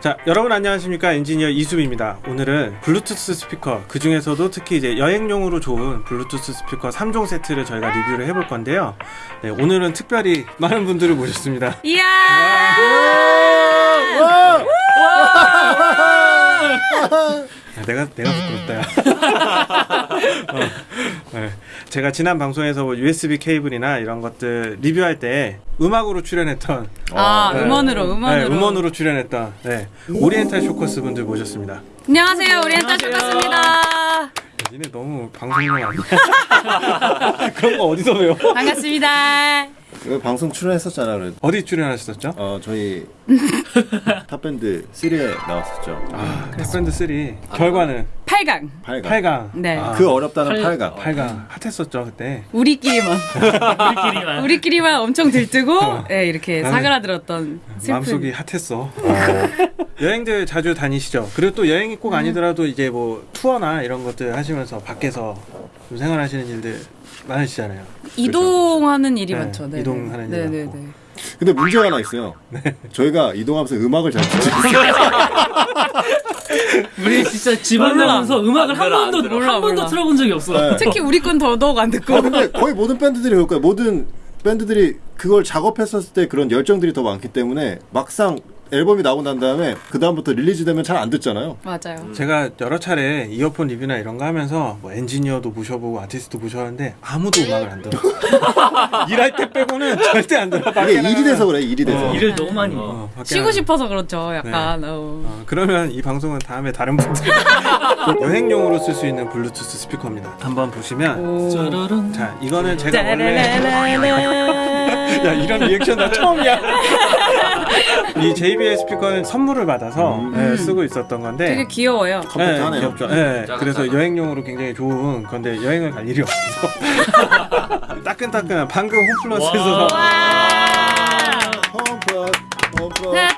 자, 여러분 안녕하십니까? 엔지니어 이수빈입니다. 오늘은 블루투스 스피커, 그 중에서도 특히 이제 여행용으로 좋은 블루투스 스피커 3종 세트를 저희가 리뷰를 해볼 건데요. 네, 오늘은 특별히 많은 분들을 모셨습니다. 이야! 아, 내가 내가 부끄럽다. 야. 어, 네. 제가 지난 방송에서 뭐 USB 케이블이나 이런 것들 리뷰할 때 음악으로 출연했던 아, 네. 음원으로, 음원으로. 네, 음원으로 출연했던 네, 오리엔탈 쇼커스 분들 모셨습니다. 안녕하세요, 오리엔탈 쇼커스입니다. 니네 너무 방송용 아니야? 그런 거 어디서 배워? 반갑습니다. 방송 출연했었잖아 그래도. 어디 출연하셨었죠? 어 저희 탑밴드 3에 나왔었죠. 아, 탑밴드 3 결과는 8강. 8강 8강. 네. 아, 그 어렵다는 8 강 8강 핫했었죠 그때. 우리끼리만. 우리끼리만. 우리끼리만 엄청 들뜨고, 네, 이렇게 사그라들었던 슬픈. 마음속이 핫했어. 여행들 자주 다니시죠? 그리고 또 여행이 꼭 아니더라도 이제 뭐 투어나 이런 것들 하시면서 밖에서 좀 생활하시는 일들 많으시잖아요. 이동하는 일이 네, 많죠. 네. 이동하는 네, 일 네, 많고. 네. 근데 문제가 하나 있어요 저희가 이동하면서 음악을 잘 듣지 못해요 우리 진짜 집안 나가면서 음악을 한 번도 몰라, 한 번도 몰라. 틀어본 적이 없어. 네. 특히 우리 건 더더욱 안 듣고. 아, 근데 거의 모든 밴드들이 그럴 거예요 모든 밴드들이 그걸 작업했었을 때 그런 열정들이 더 많기 때문에 막상 앨범이 나오고 난 다음에 그 다음부터 release 되면 잘 안 듣잖아요 맞아요. 제가 여러 차례 이어폰 리뷰나 이런 거 하면서 뭐 엔지니어도 모셔보고 아티스트도 모셔봤는데 아무도 음악을 안 들어. 일할 때 빼고는 절대 안 들어. 이게 일이. 돼서 그래 일이 돼서 어. 일을 너무 많이 해. 어, 밖에 쉬고. 싶어서 그렇죠, 약간. 어. 어, 그러면 이 방송은 다음에 다른 분들 여행용으로 쓸 수 있는 블루투스 스피커입니다. 한번 보시면. 자 이거는 제가 원래. 야 이런 리액션 나 처음이야. 이 JBL 스피커는 선물을 받아서 음. 네, 쓰고 있었던 건데 되게 귀여워요. 네, 귀엽죠. 네, 그래서 여행용으로 굉장히 좋은 건데 여행을 갈 일이 없어서 따끈따끈한 방금 홈플러스에서.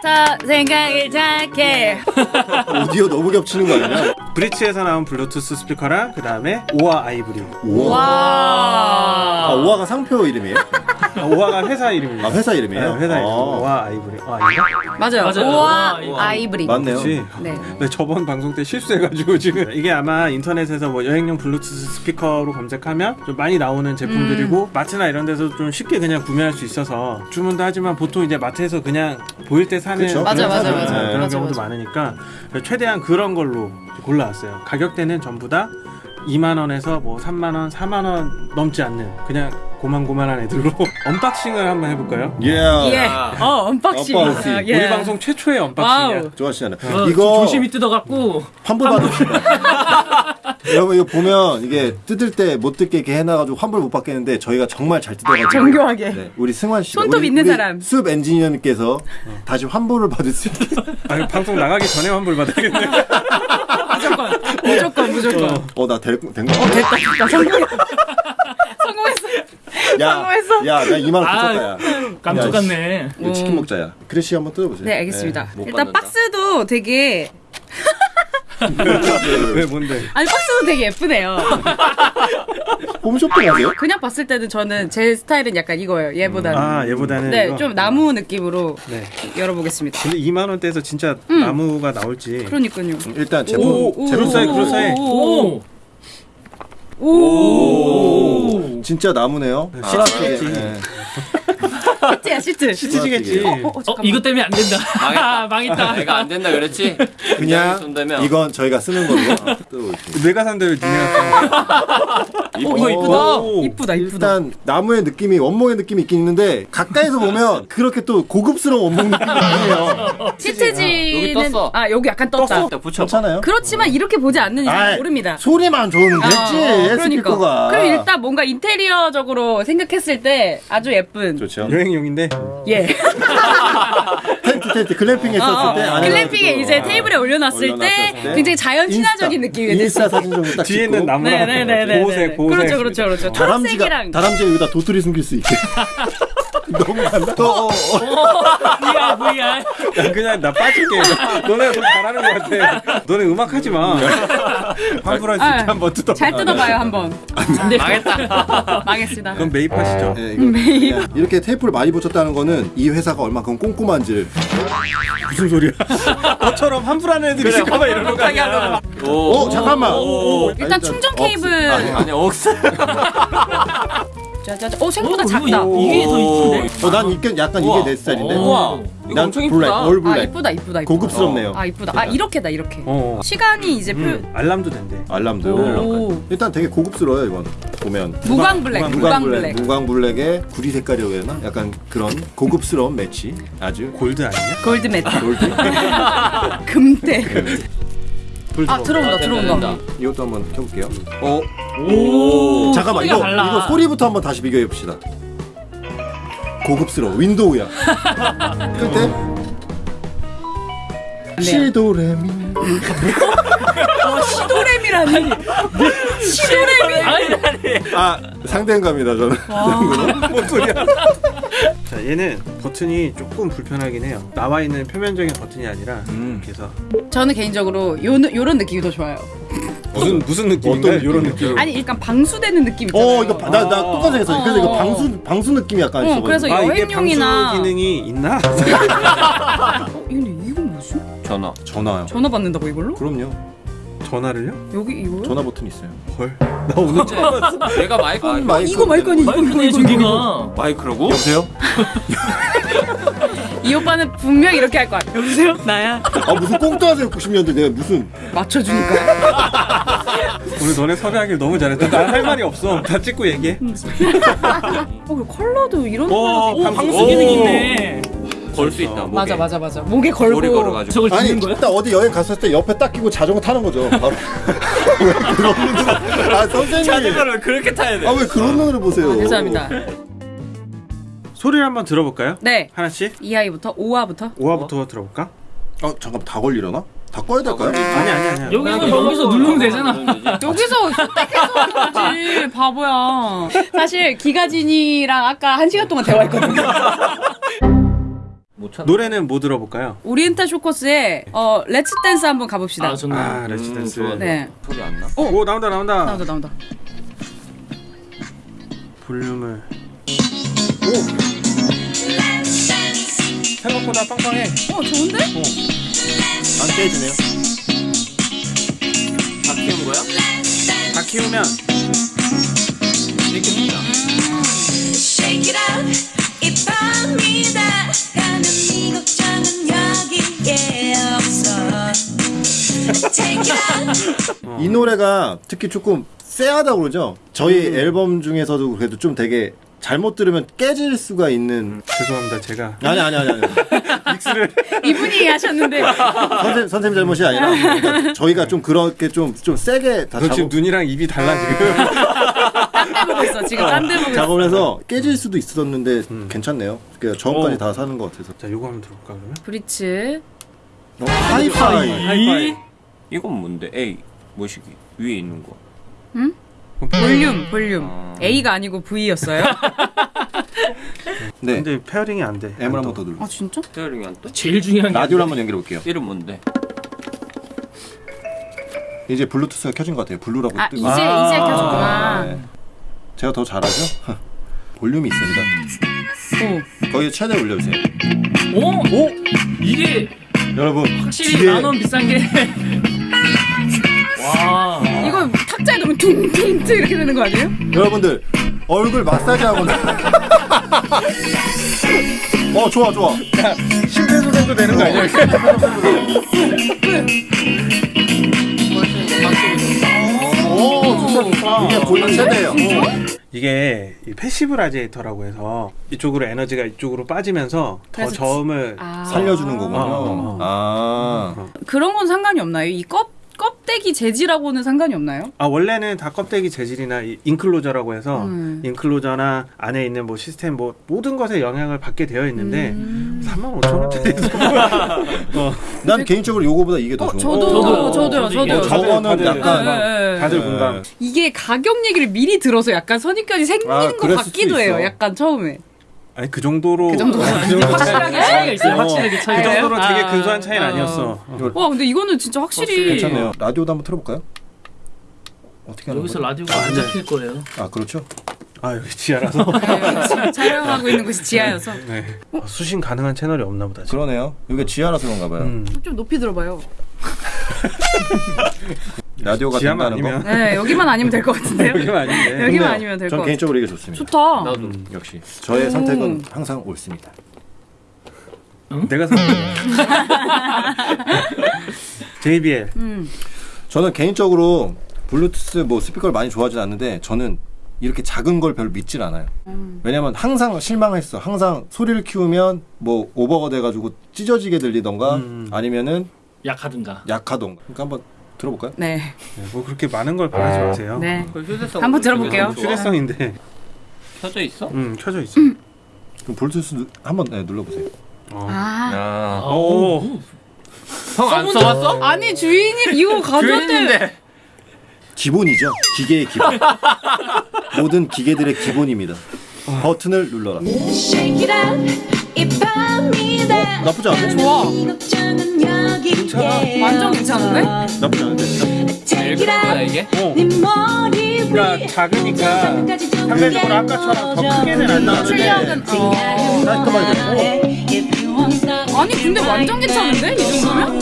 다 생각을 잘게. 오디오 너무 겹치는 거 아니야? 브리츠에서 나온 블루투스 스피커랑 그 다음에 오아 아이브리. 우와 아 와. 오아가 상표 이름이에요? 아, 오아가 회사 이름입니다. 아 회사 이름이에요? 네, 회사 이름. 아. 오아 아이브리. 아 아닌가? 맞아요. 맞아요. 오아 오아 아이브리. 맞네요 그렇지. 네. 네, 저번 방송 때 실수해가지고 지금 이게 아마 인터넷에서 뭐 여행용 블루투스 스피커로 검색하면 좀 많이 나오는 제품들이고 마트나 이런 데서 좀 쉽게 그냥 구매할 수 있어서 주문도 하지만 보통 이제 마트에서 그냥 보일 때 사는 그쵸. 맞아, 맞아, 그런 맞아. 그런 맞아, 경우도 맞아. 많으니까 최대한 그런 걸로 골라왔어요. 가격대는 전부 다 2만 원에서 뭐 3만 원, 4만 원 넘지 않는 그냥 고만고만한 애들로 unboxing을 한번 해볼까요? 예 예. 어, unboxing. unboxing. 아, 예. 우리 방송 최초의 unboxing이야. 와우. 좋아하시잖아요 어, 이거 조심히 뜯어갖고 환불 받으시다 여러분 이거 보면 이게 뜯을 때 못 뜯게 이렇게 해놔가지고 환불 못 받겠는데 저희가 정말 잘 뜯어가지고 정교하게. 네, 우리 승환 씨 손톱 있는 사람. 수업 엔지니어님께서 다시 환불을 받을 수 있게 아니, 방송 나가기 전에 환불 받아야겠네. 무조건. 무조건, 무조건. 어나 된 거? 됐다, 됐다. 성공했어. 성공했어. 야, 성공했어. 야, 나 2만 원 아, 줬다 야. 깜짝. 이거 치킨 먹자야. 크래시 한번 뜯어보세요. 네, 알겠습니다. 못 일단 받는다. 박스도 되게 왜 뭔데? 아니 박스도 되게 예쁘네요. 홈쇼핑 하세요? 그냥 봤을 때는 저는 제 스타일은 약간 이거예요. 얘보다는. 아 얘보다는 네, 이거? 좀 나무 느낌으로 네. 열어보겠습니다. 근데 2만 원대에서 진짜 나무가 나올지. 그러니까요. 일단 제품 오, 제품 사이즈. 그럴싸해. 오. 오. 진짜 나무네요. 네. 시트겠지. 네. 시트야 시트. 시트지겠지. 어, 어, 어. 이것 때문에 안 된다. 망했다. 망했다. 내가 안 된다 그랬지? 그냥 손대면 이건 저희가 쓰는 걸로 뜯어볼게요. 내가 산다 왜 니네가 어, 이거 이쁘다. 이쁘다, 이쁘다. 일단 나무의 느낌이 원목의 느낌이 있긴 있는데 가까이서 보면 그렇게 또 고급스러운 원목 느낌이 아니에요. 시트지는 여기 떴어. 아 여기 약간 떴다. 붙여. 괜찮아요? 그렇지만 이렇게 보지 않는 이상 모릅니다. 소리만 좋으면 됐지. 어, 스피커가. 그럼 일단 뭔가 인테리어적으로 생각했을 때 아주 예쁜 좋죠. 여행용인데 예 텐트 텐트 글램핑 했었을 어, 때 안에 glamping에 놔두고. 이제 아. 테이블에 올려놨을 때 올려놨을 때 굉장히 자연 친화적인 느낌이. 인스타 사진 정도 딱 뒤에 찍고 있는 나무랑 네네네네. 보호색 보호색. 그렇죠 그렇죠 그렇죠. 다람쥐가 다람쥐가 여기다 도토리 숨길 수 있게. 너무 간다. 또. VR VR. 야, 그냥 나 빠질게. 너네가 더 잘하는 것 같아. 너네 음악 하지 마. 환불할 수 있게 아, 한번 뜯어. 잘 뜯어봐요 한번. 네. 망했다. 망했습니다. 그럼 매입하시죠. 예, 이거 그냥 이렇게 테이프를 많이 붙였다는 거는 이 회사가 얼마큼 꼼꼼한지를 무슨 소리야? 너처럼 환불하는 애들이 있을까봐 이러는 거 아니야? 어 잠깐만 일단 충전 케이블. 아니 억스 짜자자. 어 생각보다 어, 작다. 이게 더 이쁜데. 어난 이게 약간 이게 내 스타일인데 우와 난 엄청 블랙 이쁘다 올아 블랙 이쁘다 이쁘다 이쁘다. 고급스럽네요 아 이쁘다. 아 이렇게다 이렇게. 어. 시간이 이제 표. 음, 알람도 된대. 알람도 오. 일단 되게 고급스러워요 이건 보면 무광 블랙. 무광 무광 블랙. 무광 블랙의 구리 색깔이라고 해야 되나 약간 그런 고급스러운 매치 아주 골드 아니냐? 골드 메탈. 골드 금대. 불아 들어온다 들어온다. 이것도 한번 켜볼게요 어 오. 잠깐만 이거 달라. 이거 소리부터 한번 다시 비교해 봅시다 고급스러워 윈도우야 끌때 시도레미 어 시도레미라니. 시도레미. 아니 아니. 아 상대감이다 저는 뭔 소리야? 자, 얘는 버튼이 조금 불편하긴 해요. 나와 있는 표면적인 버튼이 아니라 음. 그래서 저는 개인적으로 요 요런 느낌이 더 좋아요. 무슨 무슨 느낌인가요? 어떤 이런? 느낌. 아니 약간 방수되는 느낌 있잖아요. 어 이거 나나 똑같이 생겼어 그래서 이거 어. 방수 방수 느낌이 약간 어, 있어 그래서 아 이게 여행용이나- 방수 기능이 있나? 어, 근데 이건 뭐지? 전화 전화요 전화 받는다고 이걸로? 그럼요 전화를요? 여기 이거? 전화 버튼 있어요 헐. 나 오늘 처음 봤어. 내가 마이크 아, 마이크 이거 마이크 아니 이거 이거 내 이거 저기가. 마이크라고? 여보세요 이 오빠는 분명 이렇게 할 거야. 여보세요? 나야. 아 무슨 꽁트하세요 90년대 내가 무슨 맞춰주니까. 오늘 너네 섭외하길 너무 잘했다. 나할 말이 없어. 다 찍고 얘기해. 어, 그 컬러도 이런 컬러도. 방- 방수 기능 있네. 걸 수 있다 목에. 맞아 맞아 맞아. 목에 걸고. 머리 걸어가지고 저걸 아니 거야? 딱 어디 여행 갔을 때 옆에 딱 끼고 자전거 타는 거죠 바로 왜 그런 눈으로 아 선생님 자전거를 그렇게 타야 돼 아 왜 그런 눈으로 보세요 아, 죄송합니다. 소리를 한번 들어볼까요? 네. 하나씩. 2화부터 5화부터. 5화부터 들어볼까? 어 잠깐 다 걸리려나? 다 꺼야 될까요? 아니 아니 아니. 여기서 여기서 누르면 되잖아. 여기서 선택해서 그러지 바보야. 사실 기가진이랑 아까 한 시간 동안 대화했거든요. 노래는 뭐 들어볼까요? 오리엔탈 쇼커스의 어 Let's Dance 한번 가봅시다. 아 좋네. 아 Let's Dance. 좋아. 네. 소리 안 나? 오 나온다 나온다. 나온다 나온다. 볼륨을. 오. 생각보다 빵빵해. 어 좋은데? 안 깨지네요 다 키운 거야? 다 키우면 이렇게 된다. Shake it out 이 밤이다 이 노래가 특히 조금 쎄하다고 그러죠 저희 앨범 중에서도 그래도 좀 되게 잘못 들으면 깨질 수가 있는 죄송합니다 제가 아니 아니 아니 아니 믹스를 이분이 하셨는데 선생님 선생님 잘못이 아니라 그러니까 저희가 좀 그렇게 좀 좀 세게 다너 지금 작업, 눈이랑 입이 달라 지금. 딴데 보고 있어 지금 딴데 보고 있어. 작업을 해서 깨질 수도 있었는데 음. 괜찮네요 그러니까 저음까지 오. 다 사는 것 같아서 자 요거 한번 들어볼까 그러면? 브리츠 어, 하이파이 하이파이. 이건 뭔데? A 뭐시기 위에 있는 거. 볼륨 볼륨 아. A가 아니고 V였어요? 네 근데 pairing이 안 돼. M을 안 한번 떠. 더 눌러 아 진짜? pairing이 안 떠? 제일 중요한 게 라디오를 한번 연결해 볼게요 이름 뭔데? 이제 블루투스가 켜진 것 같아요 블루라고 아 뜨고 이제 이제 켜졌구나. 네. 제가 더 잘하죠? 볼륨이 있습니다 오. 거기 최대 올려주세요 오? 오? 이게 여러분 확실히 뒤에 만원 비싼 게. 와. 이거 탁자에 놓으면 퉁퉁퉁 이렇게 되는 거 아니에요? 여러분들 얼굴 마사지 하거나 어 좋아 좋아 심폐소생도 되는 거 아니야? 이게 볼륨 최대예요 이게 이 passive radiator라고 해서 이쪽으로 에너지가 이쪽으로 빠지면서 더 저음을 아. 살려주는 거군요 어, 어. 아 그런 건 상관이 없나요? 이 껍, 껍데기 재질하고는 상관이 없나요? 아 원래는 다 껍데기 재질이나 이 enclosure라고 해서 음. enclosure나 안에 있는 뭐 시스템 뭐 모든 것에 영향을 받게 되어 있는데 음. 3만 5천 원짜리 어, 난 개인적으로 요거보다 이게 더 어, 좋은 저도, 거 저도, 저도요, 저도 저도요. 저거는 다들, 약간 네. 다들 네. 이게 가격 얘기를 미리 들어서 약간 선입견이 생기는 아, 것 같기도 해요. 약간 처음에. 아니 그 정도로 그 정도. 그 정도 확실하게 차이가 있어요. 확실하게 그 차이가. 정도로 되게 아. 근소한 차이는 아. 아니었어. 와 근데 이거는 진짜 확실히 괜찮네요. 라디오도 한번 틀어볼까요? 어떻게 하는 여기서 거죠? 라디오가 안 잡힐 거예요. 아 그렇죠. 아 여기 지하라서. 네, 촬영하고 있는 곳이 지하여서 네. 어, 수신 가능한 채널이 없나 보다. 지금. 그러네요. 여기 지하라서 그런가 봐요. 음. 좀 높이 들어봐요. 라디오가 된다는 거. 아니면 네 여기만 아니면 될 것 같은데요. 여기만 아닌데. 여기만. 아니면 될 것전 같아요. 개인적으로 이게 좋습니다. 좋다. 나도. 음, 역시 저의 오. 선택은 항상 옳습니다. 내가 산 거야. JBL. 음. 저는 개인적으로 블루투스 뭐 스피커를 많이 좋아하진 않는데 저는 이렇게 작은 걸 별로 믿질 않아요. 음. 왜냐면 항상 실망했어. 항상 소리를 키우면 뭐 오버가 돼가지고 찢어지게 들리던가 음. 아니면은 약하든가. 약하던가. 그러니까 한번 들어볼까요? 네. 네, 뭐 그렇게 많은 걸 바라지 마세요. 네. 그 휴대성 한번 들어볼게요. 휴대성인데. 켜져 있어? 음 켜져 있어. 그럼 블루투스 누- 한번 네, 눌러보세요. 어. 아. 아. 오. 형안 써봤어? 아니 주인이 이거 가져왔대. 기본이죠. 기계의 기본. 모든 기계들의 기본입니다. 버튼을 눌러라. 밤이다 나쁘지 않은데? 좋아. 괜찮아. 완전 괜찮은데? 나쁘지 않은데 out 이게? 어. 네위 그러니까 작으니까 상대적으로 아까처럼 더 크게는 안 나오는데 출력은 어. 아니 근데 완전 괜찮은데 이 정도면?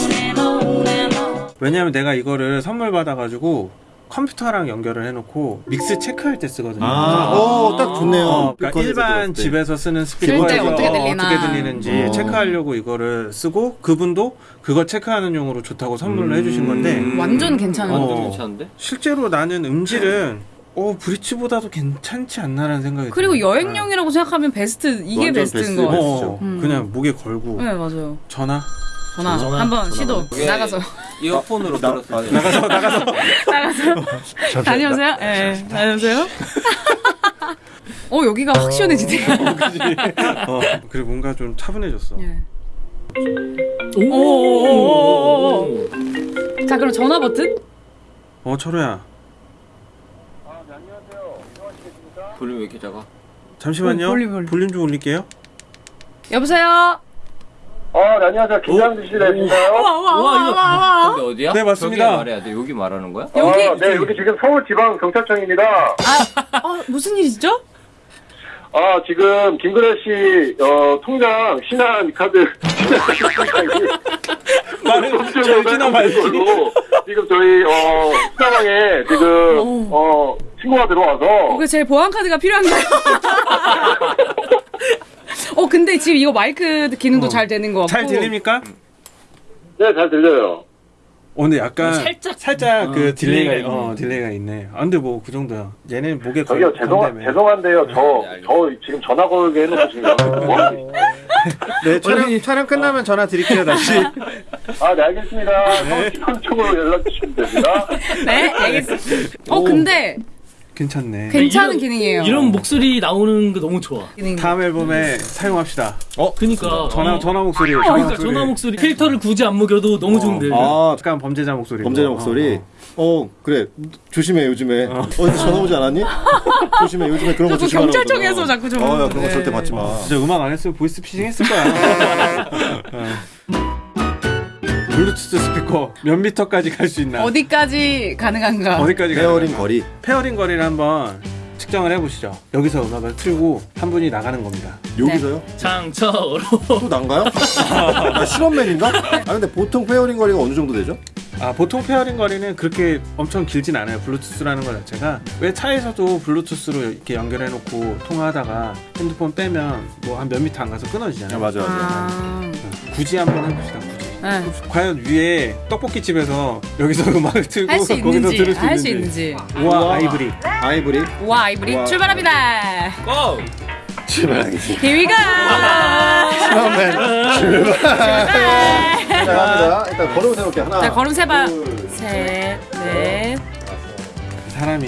왜냐면 내가 이거를 선물 받아가지고 컴퓨터랑 연결을 해놓고 믹스 체크할 때 쓰거든요. 아, 오, 딱 좋네요. 어, 그러니까 일반. 집에서 쓰는 스피커에서 어떻게 들리나. 어떻게 들리는지 어. 체크하려고 이거를 쓰고 그분도 그거 체크하는 용으로 좋다고 선물을 해주신 건데 완전 괜찮은 어. 거. 완전 괜찮은데? 실제로 나는 음질은 어 브리츠보다도 괜찮지 않나라는 생각이 그리고 들어요. 여행용이라고 생각하면 베스트 이게 베스트인 베스트. 거 같아요. 어, 음. 그냥 목에 걸고 네 맞아요. 전화 전화, 전화. 한번 시도 나가서 이어폰으로 나, 들었을 아, 때. 나가서 나가서 나가서 다녀오세요. 예, 네, 다녀오세요. 어 여기가 확 시원해지네요. 어, 그리고 뭔가 좀 차분해졌어. 예. 오. 자 그럼 전화 버튼? 어 철호야 볼륨 왜 이렇게 작아? 잠시만요. 어, 볼륨, 볼륨. 볼륨 좀 올릴게요. 여보세요. 어, 네, 안녕하세요. 김장주 씨 되신가요? 와와와와와. 여기 어디야? 네, 맞습니다. 저기 말해야 돼. 여기 말하는 거야? 여기 어, 네, 여기 지금 서울지방경찰청입니다. 어, 무슨 일이시죠? 아, 지금 김근혜 씨, 어, 통장 신한 카드, 신한 통장이 말을 절지나 말지. 지금 저희, 어, 수사방에 지금, 어, 신고가 들어와서, 그제 보안 카드가 필요한가요? 어 근데 지금 이거 마이크 기능도 잘 되는 거 같고 잘 들립니까? 네, 잘 들려요. 어, 근데 약간 살짝- 살짝 그 어, delay가 delay가 어 delay가 있네. 아 근데 뭐 그 정도야. 얘는 목에 걸 저기요, 죄송. 죄송한데요. 저, 네. 저 지금 전화 걸게 해놓고 지금 뭐 하고 계시죠? 네 촬영 촬영 끝나면 전화 드릴게요 다시. 아, 네, 알겠습니다. 서울지방청으로 연락 주시면 됩니다. 네 알겠습니다. 어 근데 괜찮네. 괜찮은 이런- 기능이에요. 이런 목소리 나오는 거 너무 좋아. 기능. 다음 앨범에 사용합시다. 그니까 전화 어. 전화 목소리. 전화 그러니까 목소리. 전화 목소리 필터를 굳이 안 먹여도 너무 좋은데. 아, 약간 범죄자 목소리. 범죄자 목소리. 어, 그래. 조심해, 요즘에. 어. 디 전화 오지 않았니? 조심해, 요즘에 그런 거 조심하라고. 경찰청에서 자꾸 좀- 어, 야, 그런 거 네. 절대 받지 마. 진짜 음악 안 했으면 보이스 피싱 했을 거야. 어. 블루투스 스피커 몇 미터까지 갈 수 있나? 어디까지 가능한가? 어디까지 가? pairing 거리. pairing 거리를 한번 측정을 해보시죠. 여기서 음악을 틀고 한 분이 나가는 겁니다. 여기서요? 장처로. 또 난가요? 나 실험맨인가? 아, 근데 보통 pairing 거리가 어느 정도 되죠? 아 보통 pairing 거리는 그렇게 엄청 길진 않아요. 블루투스라는 거 자체가 왜 차에서도 블루투스로 이렇게 연결해 놓고 통화하다가 핸드폰 빼면 뭐 한 몇 미터 안 가서 끊어지잖아요. 맞아, 아, 굳이 한번 해봅시다. 굳이. 네. 과연 위에 떡볶이 집에서 여기서 음악을 틀고 할수 거기서 들을 수 할수 있는지. 있는지. 우와 아이브리. 아이브리. 와 아이브리 우와. 출발합니다. 고! 출발하겠습니다. Here we go. 실험맨. 출발. 자, 갑니다. 일단 걸음 세울게. 하나. 자 걸음 세봐. 둘, 셋, 넷. 사람이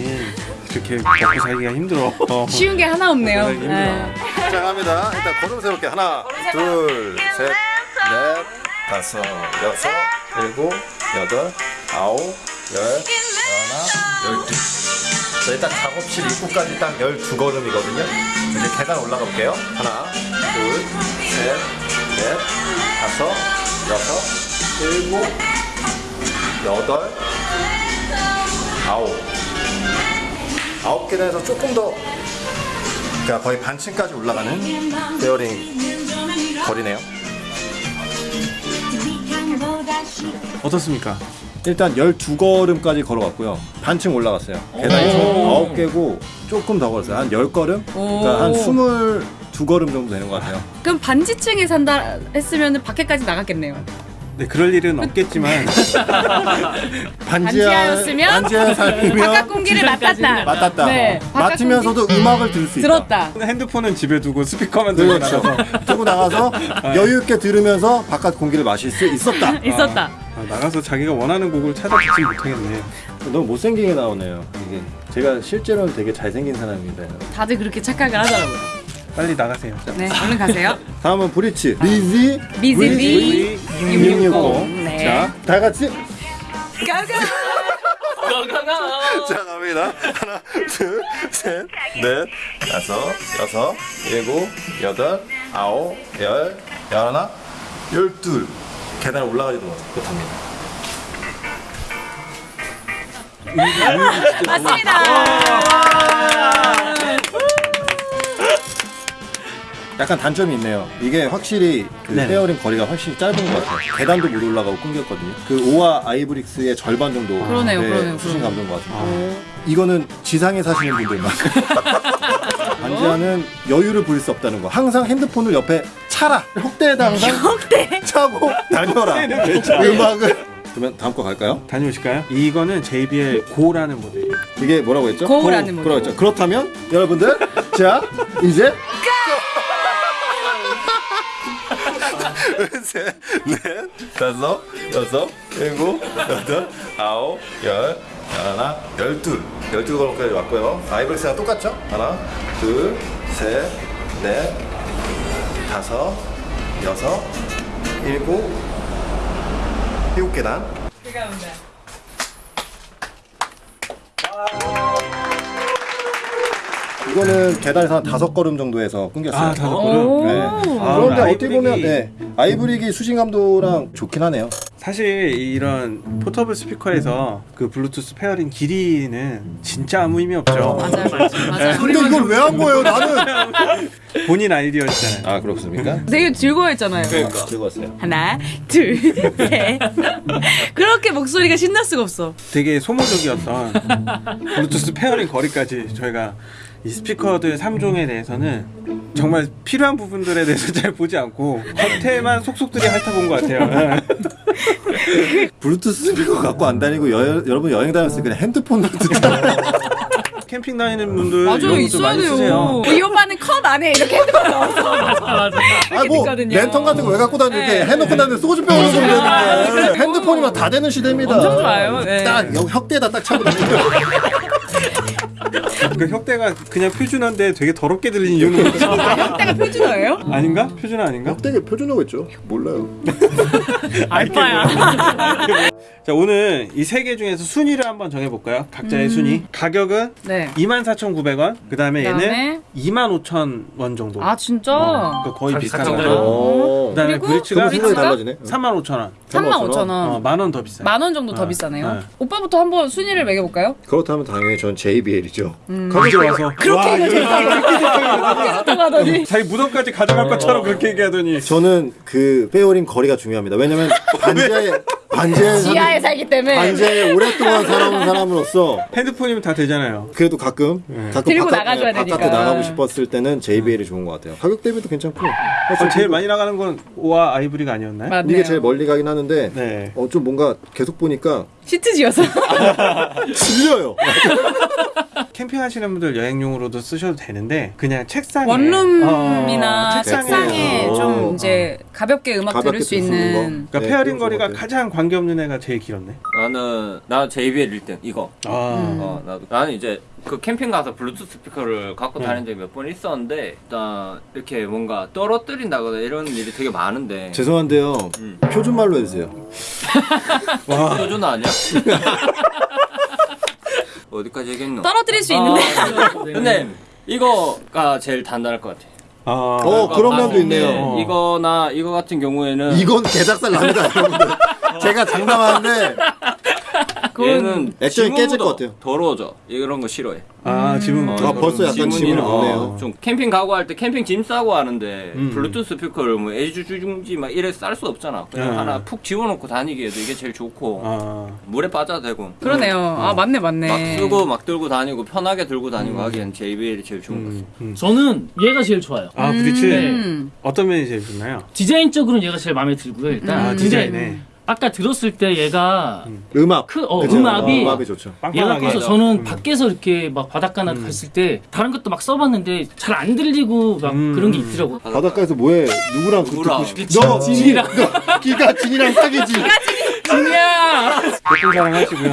이렇게 먹고 살기가 힘들어. 어. 쉬운 게 하나 없네요. 네. 자, 갑니다. 일단 걸음 세울게. 하나, 둘, 셋, 넷, 다섯, 여섯, 일곱, 여덟, 아홉, 열, 하나, 열두. 저희 딱 작업실 입구까지 딱 12걸음이거든요. 이제 계단 올라가 볼게요. 하나, 둘, 셋, 넷, 다섯, 여섯, 일곱, 여덟, 아홉. 아홉 계단에서 조금 더 그러니까 거의 반층까지 올라가는 베어링 거리네요. 어떻습니까? 일단 12걸음까지 걸어갔고요. 반층 올라갔어요. 계단이 총 9개고 조금 더 걸었어요. 한 10걸음? 그러니까 한 22걸음 정도 되는 것 같아요. 그럼 반지층에 산다 했으면 밖에까지 나갔겠네요. 네, 그럴 일은 없겠지만 반지하였으면 반지하 살면 바깥 공기를 맡았다. 맡았다. 네, 어. 맡으면서도 음악을 들을 수 있다. 들었다. 핸드폰은 집에 두고 스피커만 들고 그렇죠. 나가서 들고 나가서 여유 있게 들으면서 바깥 공기를 마실 수 있었다. 있었다. 아, 나가서 자기가 원하는 곡을 찾아 듣지 못하겠네. 너무 못생기게 나오네요. 이게 제가 실제로는 되게 잘생긴 사람입니다. 다들 그렇게 착각을 하더라고요. 빨리 나가세요. 네, 얼른 가세요. 다음은 브리치 리지 미즈리 660. 네. 자, 다 같이 가가. 자 갑니다. 하나, 둘, 셋, 넷, 다섯, 여섯, 일곱, 여덟, 아홉, 열, 열하나, 열둘. 계단 올라가지도 못합니다. 맞습니다. 약간 단점이 있네요. 이게 확실히 그 네네. pairing 거리가 훨씬 짧은 것 같아요. 계단도 못 올라가고 끊겼거든요. 그 오와 아이브릭스의 절반 정도 그러네요, 네, 그러네요, 수신 그러네요. 감도인 것 같아요. 이거는 지상에 사시는 분들만 반지하는 여유를 부릴 수 없다는 거. 항상 핸드폰을 옆에 차라. 혁대에다 항상 차고 다녀라. 음악을. 그러면 다음 거 갈까요? 다녀오실까요? 이거는 JBL 고라는 모델이에요. 이게 뭐라고 했죠? 고우라는 고, 모델. 그렇죠. 그렇다면 여러분들 자 이제 셋, 넷, 다섯, 여섯, 일곱, 여덟, 아홉, 열, 하나, 열둘, 열두 걸음까지 왔고요. 아이브렉스랑 똑같죠? 하나, 둘, 셋, 넷, 다섯, 여섯, 일곱, 일곱 계단. 이거는 계단에서 한 다섯 걸음 정도에서 끊겼어요. 아, 다섯 오. 걸음. 네. 아, 그런데 아이브릭이- 어떻게 보면 네. 아이브릭이 수신감도랑 좋긴 하네요. 사실 이런 portable 스피커에서 그 블루투스 pairing 길이는 진짜 아무 의미 없죠. 맞아요, 맞아요, 맞아요. 근데 이걸 왜 한 거예요, 나는? 본인 아이디어였잖아요. 아 그렇습니까? 되게 즐거워했잖아요. 그러니까 즐거웠어요. 하나, 둘, 셋. 그렇게 목소리가 신날 수가 없어. 되게 소모적이었던 블루투스 pairing 거리까지 저희가 이 스피커들 3종에 대해서는 정말 필요한 부분들에 대해서 잘 보지 않고 겉에만 속속들이 핥아본 것 같아요. 블루투스 스피커 갖고 안 다니고 여, 여러분 여행 다녔을 때 그냥 핸드폰으로 듣잖아요. 캠핑 다니는 분들 맞아요, 이런 것도 있어야 많이 돼요. 쓰세요. 이 오빠는 컵 안에 이렇게 핸드폰 넣어서 맞아. 아, 뭐. 랜턴 같은 거 왜 갖고 다니는데 네. 해놓고 다니는데 소주병을 쏘면 되는데 핸드폰이면 다 되는 시대입니다. 엄청 좋아요. 네. 딱 여기 혁대에다 딱 차고 다니는 그 혁대가 그냥 표준어인데 되게 더럽게 들리는 이유는 뭐죠? 혁대가 표준어예요? 아닌가? 표준어 아닌가? 혁대가 표준어고 있죠. 몰라요. 알바야. 자 오늘 이 세 개 중에서 순위를 한번 정해볼까요? 각자의 순위. 가격은 네. 24,900원. 그 다음에 그다음에? 얘는 25,000원 정도. 아 진짜? 그러니까 거의 가- 비슷한? 거죠. 어. 그 다음에 브리츠가 그럼 생각이 브리츠가? 달라지네. 35,000원. 35,000원. 어, 만원 더 비싸요. 만원 정도 더 어, 비싸네요. 네. 오빠부터 한번 순위를 매겨볼까요? 그렇다면 당연히 전 JBL이죠. 거기 와서 그렇게 얘기하더니 하더니 자기 무덤까지 가져갈 것처럼 그렇게 얘기하더니 저는 그 pairing 거리가 중요합니다. 왜냐면 반지하에 반지하에 지하에 살기 때문에 반지하에 오랫동안 살아온 사람으로서 핸드폰이면 다 되잖아요. 그래도 가끔 가끔 들고 바깥, 나가줘야 바깥에 되니까. 나가고 싶었을 때는 JBL이 좋은 것 같아요. 가격 대비도 괜찮고 어, 제일 많이 나가는 건 오와 아이브리가 아니었나요? 맞네요. 이게 제일 멀리 가긴 하는데 네. 어, 좀 뭔가 계속 보니까 시트 지어서 질려요. 캠핑하시는 분들 여행용으로도 쓰셔도 되는데 그냥 책상에 원룸이나 어, 책상에 어. 좀 이제 가볍게 음악 가볍게 들을 수 있는. 그러니까 네, pairing 거리가. 가장 관계 없는 애가 제일 길었네. 나는 나 JBL 1등 이거. 아, 어 나도 나는 이제 그 캠핑 가서 블루투스 스피커를 갖고 네. 다닌 적이 몇 번 있었는데 일단 이렇게 뭔가 떨어뜨린다거나 이런 일이 되게 많은데 죄송한데요. 음. 표준말로 해주세요. 표준 아니야? 어디까지 얘기했노? 떨어뜨릴 수 있는데. 네. 근데 이거가 제일 단단할 것 같아. 아, 어, 그런 면도 있네요. 어. 이거나 이거 같은 경우에는 이건 개작살 납니다, 여러분들. 제가 장담하는데 얘는 액션이 깨질 것 같아요. 더러워져. 이런 거 싫어해. 아 지금 어, 아, 벌써 약간 지문이 어, 없네요. 좀 캠핑 가고 할 때 캠핑 짐 싸고 하는데 음. 블루투스 스피커를 뭐 애주중지 막 이래 쌀 수 없잖아. 그냥 네. 하나 푹 집어넣고 다니기에도 이게 제일 좋고 아, 물에 빠져도 되고. 그러네요. 아 맞네 맞네. 막 쓰고 막 들고 다니고 편하게 들고 다니고 하기엔 JBL이 제일 좋은 것 같아. 음, 음. 저는 얘가 제일 좋아요. 아 브리츠 음. 어떤 면이 제일 좋나요? 디자인적으로는 얘가 제일 마음에 들고요. 일단 아 디자인에 아까 들었을 때 얘가 음압. 크- 어, 그죠? 음압이- 음압이 좋죠. 얘가 커서 저는 음. 밖에서 이렇게 막 바닷가나 갔을 때 다른 것도 막 써봤는데 잘 안 들리고 막 음. 그런 게 있더라고. 바닷가에서 뭐해? 누구랑 그? 듣고 싶? 너 진이랑. 너 기가 진이랑 사귀지. 예쁜 사랑 하시고요.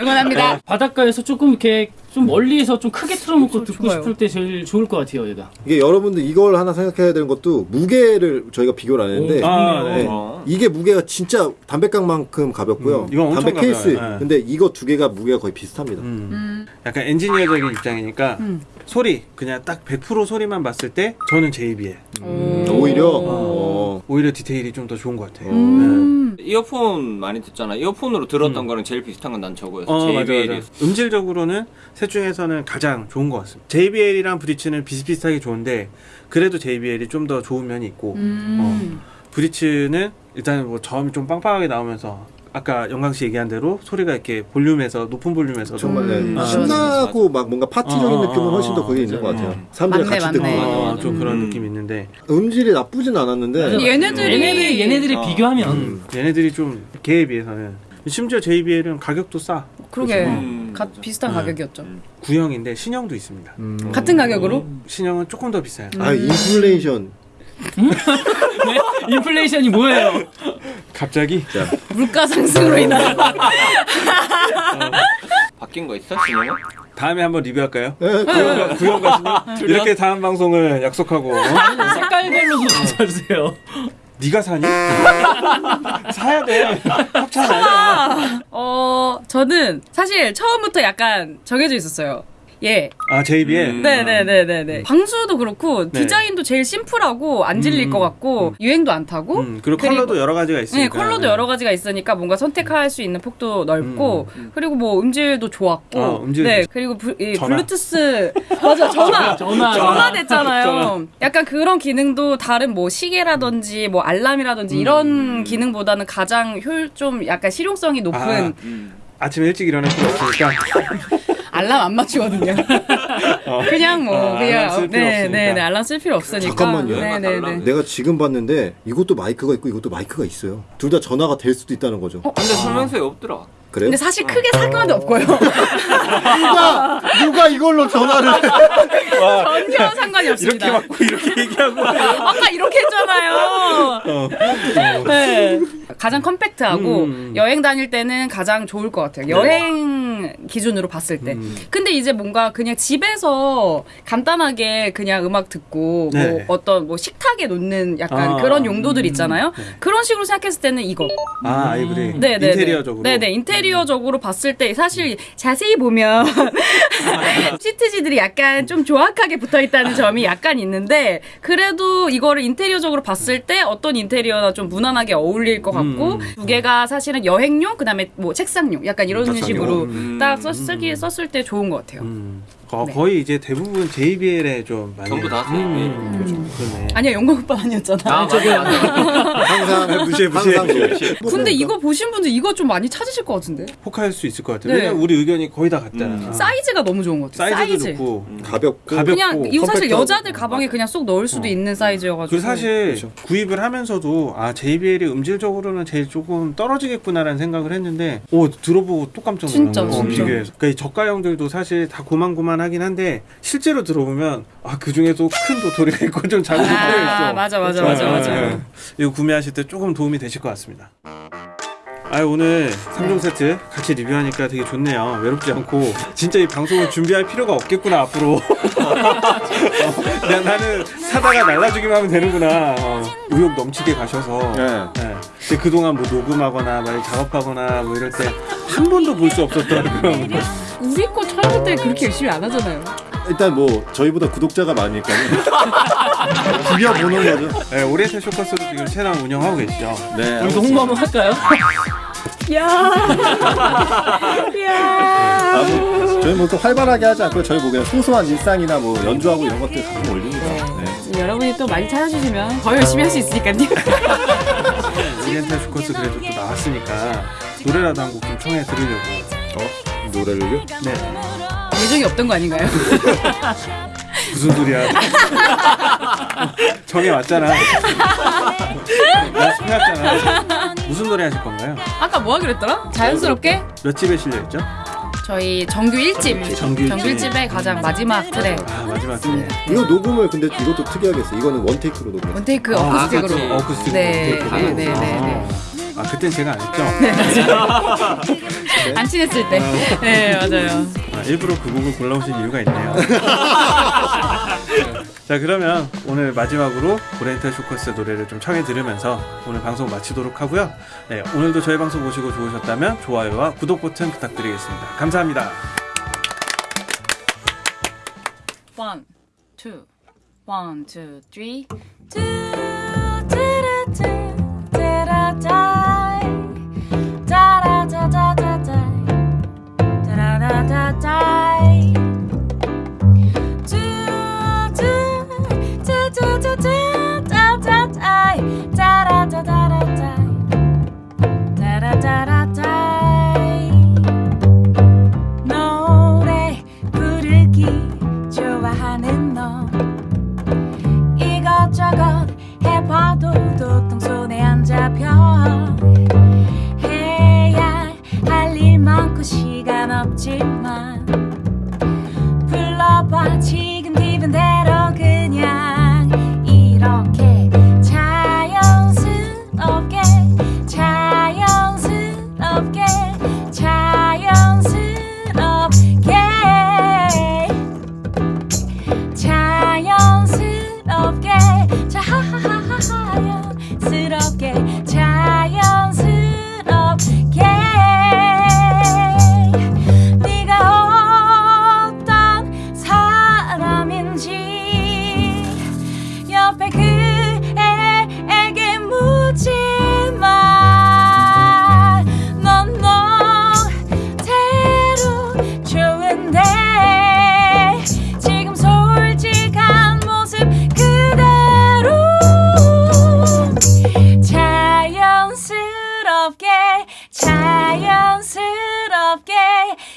응원합니다. 바닷가에서 조금 이렇게 좀 멀리에서 좀 크게 틀어놓고 듣고 좋아요. 싶을 때 제일 좋을 것 같아요, 얘가. 이게 여러분들 이걸 하나 생각해야 되는 것도 무게를 저희가 비교를 안 했는데 오, 아. 네. 어. 이게 무게가 진짜 담배깡만큼 가볍고요. 음, 이건 엄청 담배 케이스. 가벼워요. 네. 근데 이거 두 개가 무게가 거의 비슷합니다. 음. 약간 엔지니어적인 입장이니까 소리 그냥 딱 100% 소리만 봤을 때 저는 JBL 음, 오히려 어. 오히려 디테일이 좀 더 좋은 것 같아요. 음. 이어폰 많이 듣잖아. 이어폰으로 들었던 거랑 제일 비슷한 건 난 저거였어. 어 JBL이. 맞아. 음질적으로는 셋 중에서는 가장 좋은 것 같습니다. JBL이랑 브리츠는 비슷비슷하게 좋은데 그래도 JBL이 좀 더 좋은 면이 있고 음. 어, 브리츠는 일단 뭐 저음이 좀 빵빵하게 나오면서 아까 영광 씨 얘기한 대로 소리가 이렇게 볼륨에서 높은 볼륨에서 정말 네. 음. 신나고 막 뭔가 파티적인 어, 어, 느낌은 훨씬 더 어, 그게 있는 것. 같아요. 음. 사람들이 맞네, 같이 듣고 맞네. 어, 맞아. 좀 그런 음. 느낌이 있는데 음질이 나쁘진 않았는데 근데 얘네들이 얘네들이 얘네들이 어. 비교하면 음. 얘네들이 좀 걔에 비해서는 심지어 JBL은 가격도 싸 그러게 음. 가, 비슷한 음. 가격이었죠. 구형인데 신형도 있습니다. 음. 같은 가격으로? 신형은 조금 더 비싸요. 아 인플레이션 네? 인플레이션이 뭐예요? 갑자기 물가 상승으로 인한 바뀐 거 있어? 진영아? 다음에 한번 리뷰할까요? 예, 구형, 구형과 신형 이렇게 다음 방송을 약속하고 어? 색깔별로 좀 찾아주세요. 네가 사니? 사야 돼. 협찬 아니야. 어 저는 사실 처음부터 약간 정해져 있었어요. 예. 아 JBL. 음. 네네네네네. 방수도 그렇고 네. 디자인도 제일 심플하고 안 질릴 음, 것 같고 유행도 안 타고 음, 그리고 그리고- 컬러도 여러 가지가 네, 있으니까. 컬러도 여러 가지가 있으니까 뭔가 선택할 수 있는 폭도 넓고 그리고 뭐 음질도 좋았고 어, 음질도 네 좋- 그리고 부, 이. 블루투스 맞아 전화 전화. 전화 됐잖아요. 전화. 약간 그런 기능도 다른 뭐 시계라든지 뭐 알람이라든지 이런 기능보다는 가장 효율 좀 약간 실용성이 높은 아. 음. 아침에 일찍 일어날 필요 없으니까. 알람 안 맞추거든요. 그냥 뭐 어, 그냥 필요 네. 네, 네, 알람 쓸 필요 없으니까. 잠깐만요. 네, 네, 네. 내가 지금 봤는데 이것도 마이크가 있고 이것도 마이크가 있어요. 둘 다 전화가 될 수도 있다는 거죠. 어? 근데 설명서에 없더라. 그래요? 근데 사실 크게 상관은 없고요. 누가 누가 이걸로 전화를 전혀 상관이 없습니다. 이렇게 맞고 이렇게 얘기하고. 아까 이렇게 했잖아요. 네. 가장 컴팩트하고 음. 여행 다닐 때는 가장 좋을 것 같아요. 여행 기준으로 봤을 때. 음. 근데 이제 뭔가 그냥 집에서 간단하게 그냥 음악 듣고 뭐 네. 어떤 뭐 식탁에 놓는 약간 아, 그런 용도들 있잖아요. 네. 그런 식으로 생각했을 때는 이거. 아 아이브리. 네, 네, 인테리어적으로. 네, 네, 인테리어적으로 봤을 때 사실 자세히 보면 시트지들이 약간 좀 조악하게 붙어 있다는 점이 약간 있는데 그래도 이거를 인테리어적으로 봤을 때 어떤 인테리어나 좀 무난하게 어울릴 것 같고 음. 두 개가 사실은 여행용 그다음에 뭐 책상용 약간 이런. 식으로 음. 딱 썼, 쓰기 썼을 때 좋은 것 같아요. 음. 거, 네. 거의 이제 대부분 JBL에 좀 많이. 전부 다 음, 그렇죠. 그러네. 아니야 영광 오빠 아니었잖아. 아, 맞아, 맞아. 항상 무시해, 무시해. 근데 이거 보신 분들 이거 좀 많이 찾으실 것 같은데 혹할 수 있을 것 같아요. 네. 왜냐면 우리 의견이 거의 다 같잖아. 음. 사이즈가 너무 좋은 것 같아요. 사이즈도 사이즈. 좋고 가볍고 가볍고 그냥 이거 사실 컴팩트하고. 여자들 가방에 그냥 쏙 넣을 수도 있는 사이즈여가지고. 그리고 사실 그렇죠. 구입을 하면서도 아 JBL이 음질적으로는 제일 조금 떨어지겠구나라는 생각을 했는데 오 들어보고 또 깜짝 놀란 진짜. 진짜. 비교해서 그러니까 이 저가형들도 사실 다 고만고만 하긴 한데 실제로 들어보면 아 그 중에도 큰 도토리가 있고 좀 작은 도토리가 있어. 아, 맞아, 맞아, 맞아, 네, 맞아. 네, 네. 이거 구매하실 때 조금 도움이 되실 것 같습니다. 아 오늘 3종 세트 같이 리뷰하니까 되게 좋네요. 외롭지 않고 진짜 이 방송을 준비할 필요가 없겠구나 앞으로. 어, 그냥 나는 사다가 날라주기만 하면 되는구나. 어, 의욕 넘치게 가셔서. 네. 네. 근데 그동안 뭐 녹음하거나 막 작업하거나 뭐 이럴 때 한 번도 볼 수 없었던 그런 우리 거 촬영 때 그렇게 열심히 안 하잖아요. 일단 뭐 저희보다 구독자가 많으니까요. 비벼보는 거죠. 네, 오리엔탈 쇼커스도 지금 채널 운영하고 계시죠. 네. 우리도 홍보 한번 할까요? 야, 야. 아, 뭐, 저희 뭐또 활발하게 하지 않고 저희 뭐 그냥 소소한 일상이나 뭐 연주하고 이런 것들 가끔 올립니다. 네. 여러분이 또 많이 찾아주시면 더 열심히 할 수 있으니까요. 오리엔탈 쇼커스 그래도 또 나왔으니까 노래라도 한 곡 좀 청해 들으려고. 어? 노래를요? 네. 예정이 없던 거 아닌가요? 무슨 소리야? 정해 왔잖아. 연습해 왔잖아. 무슨 노래 하실 건가요? 아까 뭐 하기로 했더라? 자연스럽게 몇 집에 실려 있죠? 저희 정규 1집 정규 일집. 정규 1집의 가장 마지막 트랙 아 마지막 네. 이거 녹음을 근데 이것도 특이하게 했어요. 이거는 원테이크로 녹음했어요. 원테이크 아, 어쿠스틱으로 그렇죠. 어쿠스틱으로. 네. 네, 네, 네, 네. 아 그땐 제가 안 했죠? 안 친했을 때. 네, 맞아요. 아, 일부러 그 곡을 골라오신 이유가 있네요. 자 그러면 오늘 마지막으로 오리엔탈 쇼커스의 노래를 좀 청해 들으면서 오늘 방송 마치도록 하고요. 네, 오늘도 저희 방송 보시고 좋으셨다면 좋아요와 구독 버튼 부탁드리겠습니다. 감사합니다. One, two,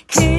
그냥